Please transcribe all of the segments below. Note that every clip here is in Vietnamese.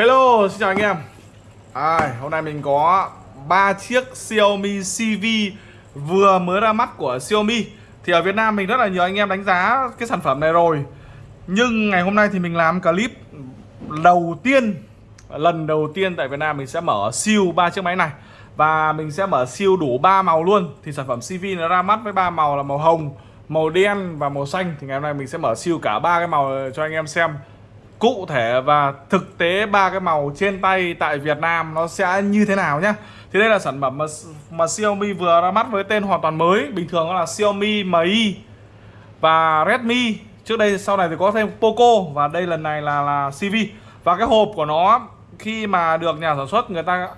Hello, xin chào anh em. À, Hôm nay mình có ba chiếc Xiaomi CV vừa mới ra mắt của Xiaomi. Thì ở Việt Nam mình rất là nhiều anh em đánh giá cái sản phẩm này rồi. Nhưng ngày hôm nay thì mình làm clip đầu tiên Lần đầu tiên tại Việt Nam mình sẽ mở siêu ba chiếc máy này. Và mình sẽ mở siêu đủ ba màu luôn. Thì sản phẩm CV nó ra mắt với ba màu là màu hồng Màu đen và màu xanh. Thì ngày hôm nay mình sẽ mở siêu cả ba cái màu cho anh em xem cụ thể và thực tế ba cái màu trên tay tại Việt Nam nó sẽ như thế nào nhé? thì đây là sản phẩm mà, mà Xiaomi vừa ra mắt với tên hoàn toàn mới bình thường nó là Xiaomi Mi và Redmi. Trước đây sau này thì có thêm Poco và đây lần này là là CV và cái hộp của nó khi mà được nhà sản xuất người ta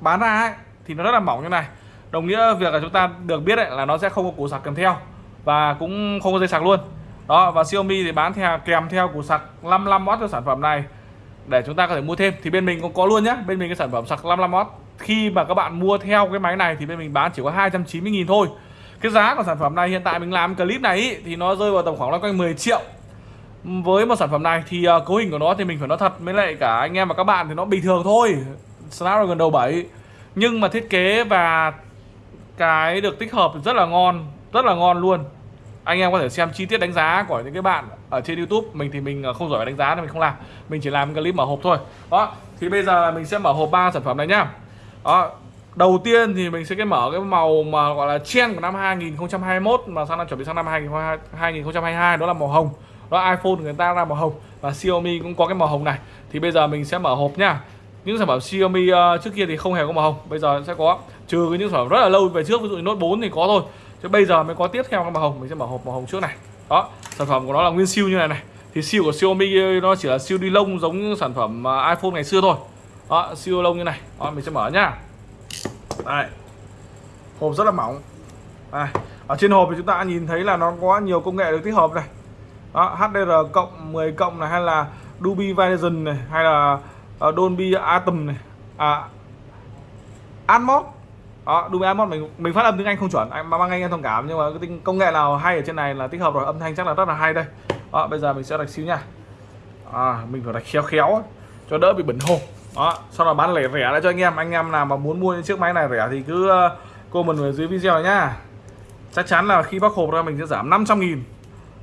bán ra ấy, thì nó rất là mỏng như này. Đồng nghĩa việc là chúng ta được biết ấy, là nó sẽ không có củ sạc kèm theo và cũng không có dây sạc luôn đó và Xiaomi thì bán theo kèm theo củ sạc 55W cho sản phẩm này. Để chúng ta có thể mua thêm thì bên mình cũng có luôn nhé bên mình cái sản phẩm sạc 55W khi mà các bạn mua theo cái máy này thì bên mình bán chỉ có 290.000 thôi. Cái giá của sản phẩm này hiện tại mình làm clip này ý, thì nó rơi vào tầm khoảng loanh quanh 10 triệu. Với một sản phẩm này thì uh, cấu hình của nó thì mình phải nói thật với lại cả anh em và các bạn thì nó bình thường thôi. Snapdragon đầu 7 nhưng mà thiết kế và cái được tích hợp rất là ngon rất là ngon luôn anh em có thể xem chi tiết đánh giá của những cái bạn ở trên YouTube. Mình thì mình à, không giỏi đánh giá nên mình không làm. Mình chỉ làm clip mở hộp thôi. Đó thì bây giờ mình sẽ mở hộp ba sản phẩm này nhá. Đó đầu tiên thì mình sẽ cái mở cái màu mà gọi là trend của năm 2021 mà sang năm chuẩn bị sang năm 2022 đó là màu hồng. Đó iPhone người ta ra màu hồng và Xiaomi cũng có cái màu hồng này. Thì bây giờ mình sẽ mở hộp nhá. Những sản phẩm Xiaomi uh, trước kia thì không hề có màu hồng bây giờ sẽ có. Trừ cái những sản phẩm rất là lâu về trước ví dụ như Note 4 thì có thôi chứ bây giờ mới có tiếp theo cái màu hồng mình sẽ mở hộp màu hồng trước này. Đó sản phẩm của nó là nguyên siêu như này này. Thì siêu của Xiaomi nó chỉ là siêu đi lông giống như sản phẩm à, iPhone ngày xưa thôi. Đó siêu lông như này. Đó mình sẽ mở nhá. Đây. Hộp rất là mỏng. Đây. ở trên hộp thì chúng ta nhìn thấy là nó có nhiều công nghệ được tích hợp này. Đó HDR cộng 10 cộng này hay là Dolby Vision này hay là à, Dolby Atom này. À, Atmos đó Dolby Atmos mình mình phát âm tiếng Anh không chuẩn anh mang anh em thông cảm nhưng mà cái công nghệ nào hay ở trên này là tích hợp rồi âm thanh chắc là rất là hay đây. Đó bây giờ mình sẽ đặt xíu nha. À, mình phải đặt khéo khéo cho đỡ bị bẩn hô đó sau đó bán lẻ rẻ lại cho anh em. Anh em nào mà muốn mua những chiếc máy này rẻ thì cứ ờ, comment ở dưới video này nhá chắc chắn là khi bóc hộp ra mình sẽ giảm 500 nghìn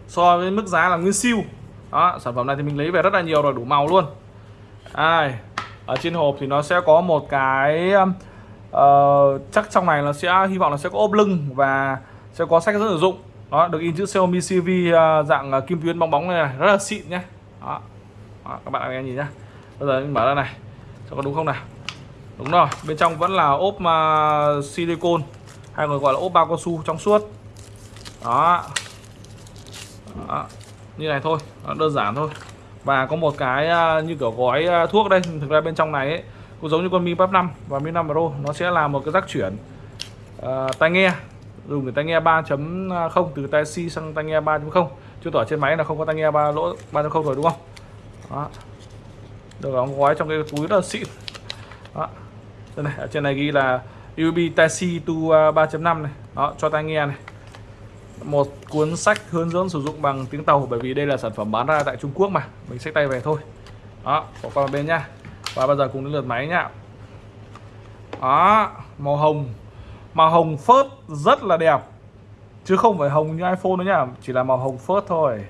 so với mức giá là nguyên siêu. Đó sản phẩm này thì mình lấy về rất là nhiều rồi đủ màu luôn. Ai ở trên hộp thì nó sẽ có một cái uh, chắc trong này là sẽ hy vọng là sẽ có ốp lưng và sẽ có sách rất sử dụng. Đó được in chữ Xiaomi CV uh, ờ, dạng uh, kim tuyến bóng bóng này, này. Rất là xịn nhé đó. đó các bạn nghe nhìn nhá. Bây giờ mình mở ra này. Cho có đúng không nào? Đúng rồi bên trong vẫn là ốp uh, silicon hay còn gọi là ốp bao cao su trong suốt. Đó. đó như này thôi. Đó, đơn giản thôi. Và có một cái uh, như kiểu gói uh, thuốc đây. Thực ra bên trong này ấy, cũng giống như con Mi Pop 5 và Mi 5 Pro nó sẽ là một cái rắc chuyển uh, tai nghe dùng cái tai nghe 3.0 từ tai C sang tai nghe 3.0 chứng tỏ trên máy là không có tai nghe ba lỗ 3.0 rồi đúng không? Đó. được đóng gói trong cái túi rất là xịn. Đó. Đây này ở trên này ghi là USB tai C to 3.5 này. Đó cho tai nghe này. Một cuốn sách hướng dẫn sử dụng bằng tiếng tàu bởi vì đây là sản phẩm bán ra tại Trung Quốc mà. Mình xách tay về thôi. Đó bỏ qua bên nha và bây giờ cùng đến lượt máy nhá đó, màu hồng. Màu hồng phớt rất là đẹp. Chứ không phải hồng như iPhone nữa nhá chỉ là màu hồng phớt thôi.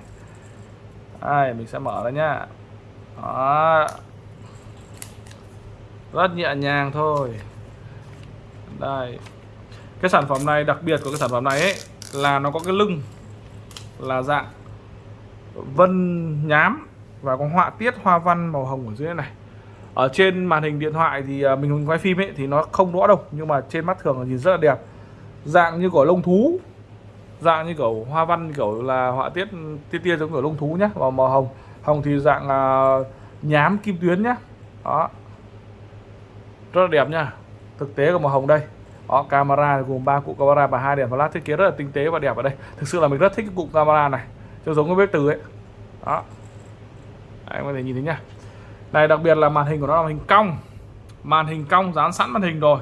Ai, mình sẽ mở ra nhá đó. Rất nhẹ nhàng thôi. Đây. Cái sản phẩm này đặc biệt của cái sản phẩm này ấy, là nó có cái lưng, là dạng vân nhám và có họa tiết hoa văn màu hồng ở dưới này ở trên màn hình điện thoại thì à, mình quay phim ấy thì nó không rõ đâu, nhưng mà trên mắt thường là nhìn rất là đẹp. Dạng như của lông thú, dạng như kiểu hoa văn, kiểu là họa tiết, tia tia giống kiểu lông thú nhá và màu hồng. Hồng thì dạng là nhám kim tuyến nhá. Đó. Rất là đẹp nha thực tế của màu hồng đây. Đó, camera gồm ba cụ camera và hai đèn flash thiết kế rất là tinh tế và đẹp ở đây. Thực sự là mình rất thích cái cụm camera này cho giống cái bếp từ ấy. Đó. Anh có thể nhìn thấy nhá này, đặc biệt là màn hình của nó là hình cong. Màn hình cong dán sẵn màn hình rồi,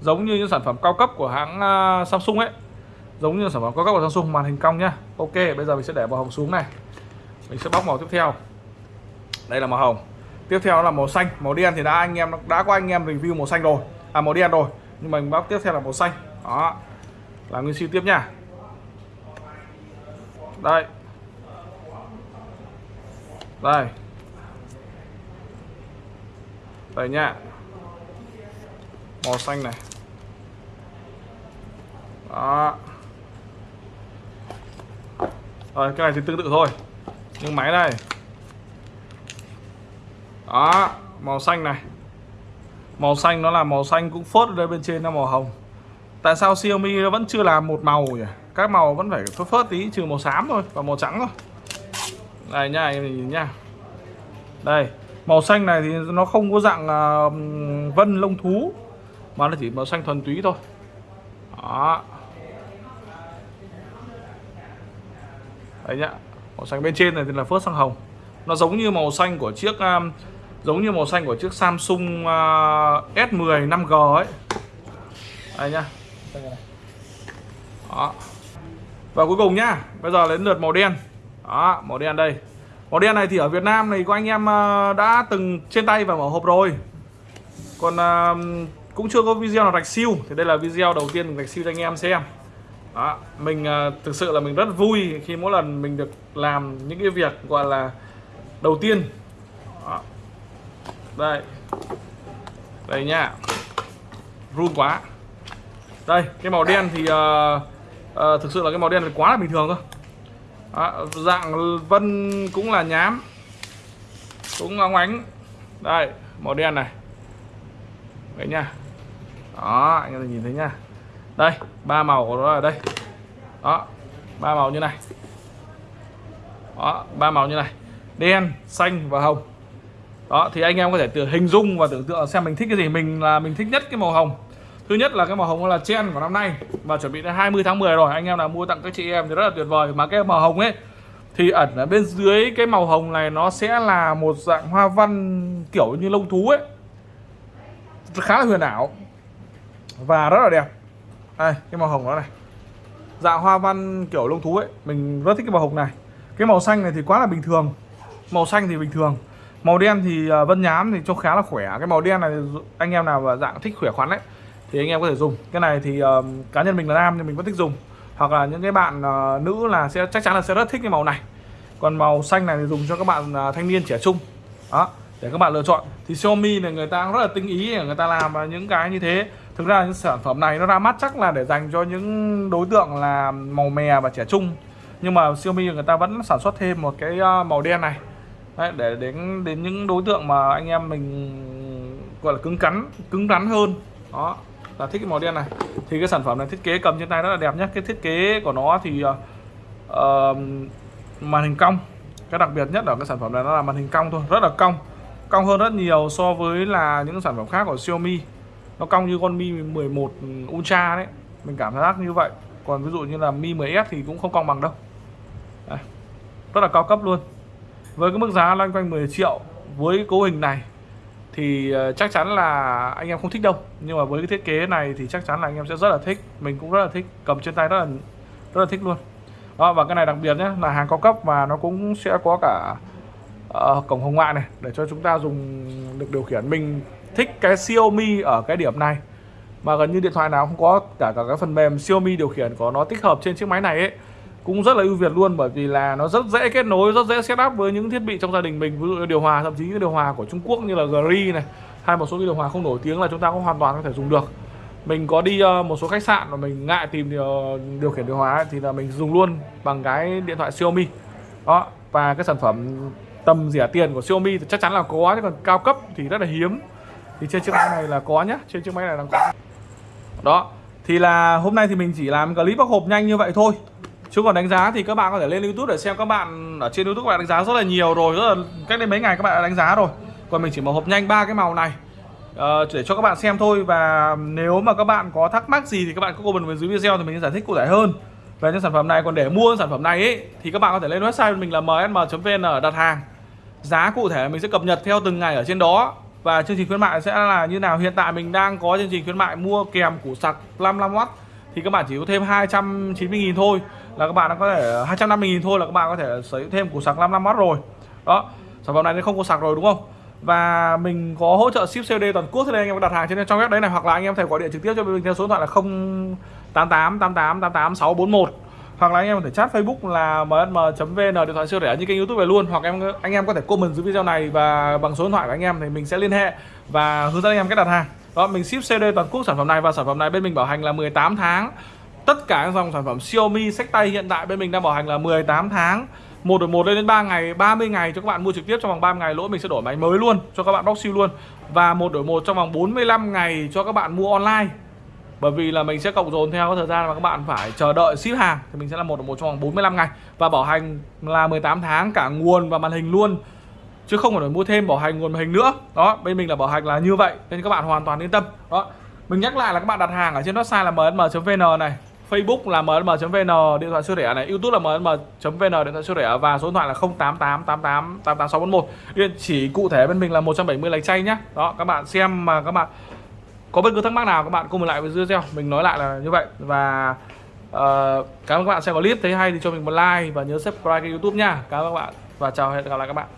giống như những sản phẩm cao cấp của hãng à, Samsung ấy. Giống như sản phẩm cao cấp của Samsung, màn hình cong nhá. Ok, bây giờ mình sẽ để màu hồng xuống này. Mình sẽ bóc màu tiếp theo. Đây là màu hồng. Tiếp theo là màu xanh, màu đen thì đã anh em, đã có anh em review màu xanh rồi. À màu đen rồi, nhưng mà mình bóc tiếp theo là màu xanh. Đó. Là nguyên siêu tiếp nha đây. Đây đây nhá màu xanh này. Đó. Rồi, cái này thì tương tự thôi. Nhưng máy này. Đó, màu xanh này. Màu xanh nó là màu xanh cũng phớt ở đây bên trên là màu hồng. Tại sao Xiaomi nó vẫn chưa làm một màu nhỉ? Các màu vẫn phải phớt phớt tí, trừ màu xám thôi và màu trắng thôi. Đây nha, em nhìn nha. Đây màu xanh này thì nó không có dạng uh, vân lông thú mà nó chỉ màu xanh thuần túy thôi. Đó. Đấy nhá màu xanh bên trên này thì là phớt sang hồng. Nó giống như màu xanh của chiếc um, giống như màu xanh của chiếc Samsung uh, S10 5G ấy. Đây nhá. Đó. Và cuối cùng nhá bây giờ đến lượt màu đen. Đó màu đen đây màu đen này thì ở Việt Nam này có anh em ờ, đã từng trên tay và mở hộp rồi. Còn ờ, cũng chưa có video nào rạch siêu. Thì đây là video đầu tiên mình rạch siêu cho anh em xem. Đó, mình ờ, thực sự là mình rất vui khi mỗi lần mình được làm những cái việc gọi là đầu tiên. Đó. đây. Đây nha. Run quá. Đây cái màu đen thì uh, uh, thực sự là cái màu đen này quá là bình thường thôi à, dạng vân cũng là nhám. Cũng óng ánh. Đây màu đen này. Đấy nha. Đó anh em nhìn thấy nha. Đây ba màu của nó ở đây. Đó ba màu như này. Đó ba màu như này. Đen xanh và hồng. Đó thì anh em có thể tự hình dung và tưởng tượng xem mình thích cái gì. Mình là mình thích nhất cái màu hồng thứ nhất là cái màu hồng là chen của năm nay và chuẩn bị đến 20 tháng 10 rồi. Anh em nào mua tặng các chị em thì rất là tuyệt vời. Mà cái màu hồng ấy, thì ẩn ở bên dưới cái màu hồng này nó sẽ là một dạng hoa văn kiểu như lông thú ấy. Khá là huyền ảo và rất là đẹp. Đây, cái màu hồng đó này. Dạng hoa văn kiểu lông thú ấy. Mình rất thích cái màu hồng này. Cái màu xanh này thì quá là bình thường. Màu xanh thì bình thường. Màu đen thì à, vân nhám thì trông khá là khỏe. Cái màu đen này anh em nào dạng thích khỏe khoắn ấy thì anh em có thể dùng. Cái này thì uh, cá nhân mình là nam thì mình vẫn thích dùng. Hoặc là những cái bạn uh, nữ là sẽ chắc chắn là sẽ rất thích cái màu này. Còn màu xanh này thì dùng cho các bạn uh, thanh niên trẻ trung. Đó để các bạn lựa chọn. Thì Xiaomi này người ta rất là tinh ý người ta làm những cái như thế. Thực ra những sản phẩm này nó ra mắt chắc là để dành cho những đối tượng là màu mè và trẻ trung. Nhưng mà Xiaomi người ta vẫn sản xuất thêm một cái màu đen này. Đấy, để đến đến những đối tượng mà anh em mình gọi là cứng cắn cứng rắn hơn. Đó là thích cái màu đen này. Thì cái sản phẩm này thiết kế cầm trên tay rất là đẹp nhé cái thiết kế của nó thì uh, màn hình cong. Cái đặc biệt nhất ở cái sản phẩm này nó là màn hình cong thôi rất là cong. Cong hơn rất nhiều so với là những sản phẩm khác của Xiaomi. Nó cong như con Mi 11 Ultra đấy. Mình cảm giác như vậy. Còn ví dụ như là Mi 10s thì cũng không cong bằng đâu. Đấy. rất là cao cấp luôn. Với cái mức giá loanh quanh 10 triệu với cấu hình này thì ờ, chắc chắn là anh em không thích đâu. Nhưng mà với cái thiết kế này thì chắc chắn là anh em sẽ rất là thích. Mình cũng rất là thích cầm trên tay rất là rất là thích luôn. Đó và cái này đặc biệt nhé là hàng cao cấp và nó cũng sẽ có cả uh, cổng hồng ngoại này để cho chúng ta dùng được điều khiển. Mình thích cái Xiaomi ở cái điểm này. Mà gần như điện thoại nào không có cả cả cái phần mềm Xiaomi điều khiển của nó tích hợp trên chiếc máy này ấy cũng rất là ưu việt luôn bởi vì là nó rất dễ kết nối rất dễ setup với những thiết bị trong gia đình mình. Ví dụ như điều hòa thậm chí những điều hòa của Trung Quốc như là Gri này hay một số cái điều hòa không nổi tiếng là chúng ta cũng hoàn toàn có thể dùng được. Mình có đi ờ, một số khách sạn mà mình ngại tìm điều, điều khiển điều hòa ấy, thì là mình dùng luôn bằng cái điện thoại Xiaomi. Đó và cái sản phẩm tầm rẻ tiền của Xiaomi thì chắc chắn là có chứ còn cao cấp thì rất là hiếm. Thì trên chiếc máy này là có nhá trên chiếc máy này là có. Đó thì là hôm nay thì mình chỉ làm clip bóc hộp nhanh như vậy thôi chứ còn đánh giá thì các bạn có thể lên youtube để xem các bạn ở trên youtube các bạn đánh giá rất là nhiều rồi rất là cách đây mấy ngày các bạn đã đánh giá rồi. Còn mình chỉ mở hộp nhanh ba cái màu này. Uh, để cho các bạn xem thôi và nếu mà các bạn có thắc mắc gì thì các bạn có comment bên dưới video thì mình sẽ giải thích cụ thể hơn. Về những sản phẩm này còn để mua sản phẩm này ấy, thì các bạn có thể lên website mình là msm.vn đặt hàng. Giá cụ thể mình sẽ cập nhật theo từng ngày ở trên đó. Và chương trình khuyến mại sẽ là như nào? Hiện tại mình đang có chương trình khuyến mại mua kèm củ sạc 55W thì các bạn chỉ có thêm 290.000 thôi là các bạn có thể ờ, 250.000 thôi là các bạn có thể sở hữu thêm củ sạc 55W rồi đó, sản phẩm này nó không có sạc rồi, đúng không và mình có hỗ trợ ship COD toàn quốc, thế nên anh em có đặt hàng trên trong web đấy này, hoặc là anh em thể gọi điện trực tiếp cho mình theo số điện thoại là 088 88 88 641 hoặc là anh em có thể chat Facebook là msm.vn điện thoại siêu rẻ như kênh YouTube về luôn, hoặc em, anh em có thể comment dưới video này và bằng số điện thoại của anh em thì mình sẽ liên hệ và hướng dẫn anh em cách đặt hàng. Đó, mình ship CD toàn quốc sản phẩm này và sản phẩm này bên mình bảo hành là 18 tháng. Tất cả các dòng sản phẩm Xiaomi sách tay hiện tại bên mình đang bảo hành là 18 tháng. một đổi một lên đến 3 ngày, 30 ngày cho các bạn mua trực tiếp trong vòng 30 ngày lỗi mình sẽ đổi máy mới luôn cho các bạn bóc siêu luôn. Và một đổi một trong vòng 45 ngày cho các bạn mua online. Bởi vì là mình sẽ cộng dồn theo thời gian mà các bạn phải chờ đợi ship hàng thì mình sẽ là một một trong vòng 45 ngày. Và bảo hành là 18 tháng cả nguồn và màn hình luôn chứ không phải mua thêm bảo hành nguồn màn hình nữa. Đó bên mình là bảo hành là như vậy nên các bạn hoàn toàn yên tâm. Đó mình nhắc lại là các bạn đặt hàng ở trên website là msm.vn này. Facebook là msm.vn điện thoại siêu rẻ này. YouTube là msm.vn điện thoại siêu rẻ. Và số điện thoại là 0888888641 địa chỉ cụ thể bên mình là 170 lạch chay nhá. Đó các bạn xem mà các bạn có bất cứ thắc mắc nào các bạn comment lại với video mình nói lại là như vậy. Và uh, cảm ơn các bạn xem có clip. Thấy hay thì cho mình một like và nhớ subscribe kênh youtube nha cảm ơn các bạn. Và chào hẹn gặp lại các bạn.